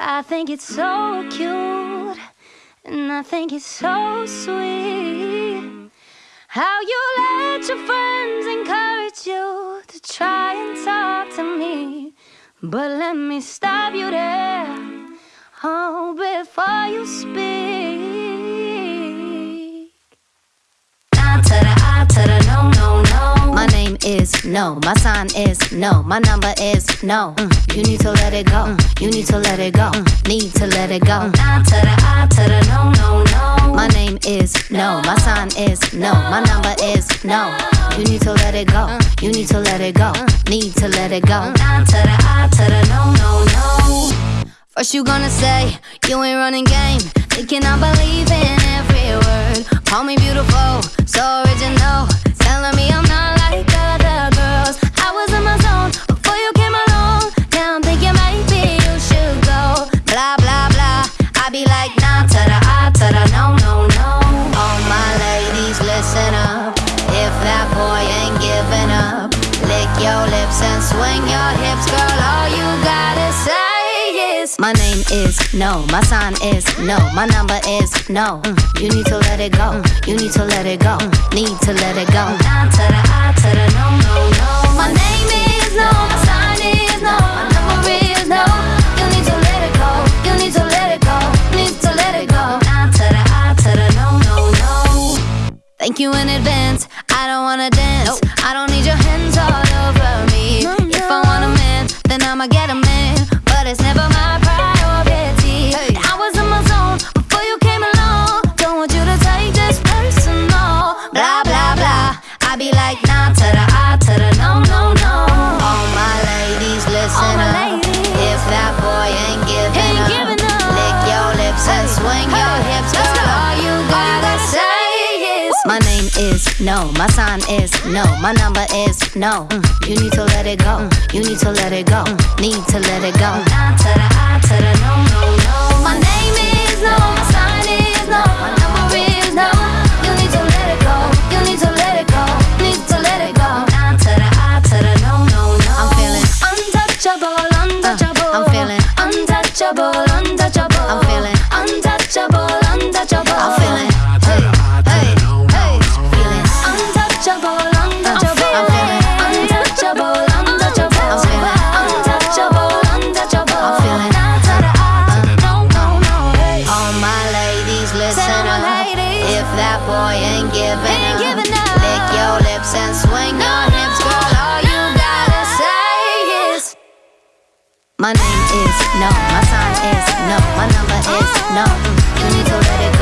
I think it's so cute, and I think it's so sweet. How you let your friends encourage you to try and talk to me. But let me stop you there, oh, before you speak. Is no, my sign is no, my number is no. Mm, you need to let it go, mm, you need to let it go, mm, need to let it go. Nah to the I to the no, no, no. My name is no, my sign is no, my number is no. You need to let it go, you need to let it go, need to let it go. Nah to the I to the no, no, no. First you gonna say you ain't running game, thinking I believe in every word. Call me beautiful, so original, telling me my name is no, my sign is no, my number is no. You need to let it go, you need to let it go, need to let it go. Nah to the I to the no, no, no. My name is no, my sign is no, my number is no. You need to let it go, you need to let it go, need to let it go. No, no, no. Thank you in advance. I don't wanna dance. I nah to the I to the no no no. All my ladies, listen my up. ladies. If that boy ain't giving Ain't up, giving up. lick your lips and Hey, swing your hips, girl. go. All you gotta say is my name is no, my sign is no, my number is no. Mm, you need to let it go, mm, you need to let it go, mm, need to let it go. Nah to the my ladies, listen Tell up. ladies. If that boy ain't giving Ain't up, giving up. lick your lips and swing No, your no, hips, girl. no, All you gotta no. say is my name is no, my sign is no, my number is no. You need to let it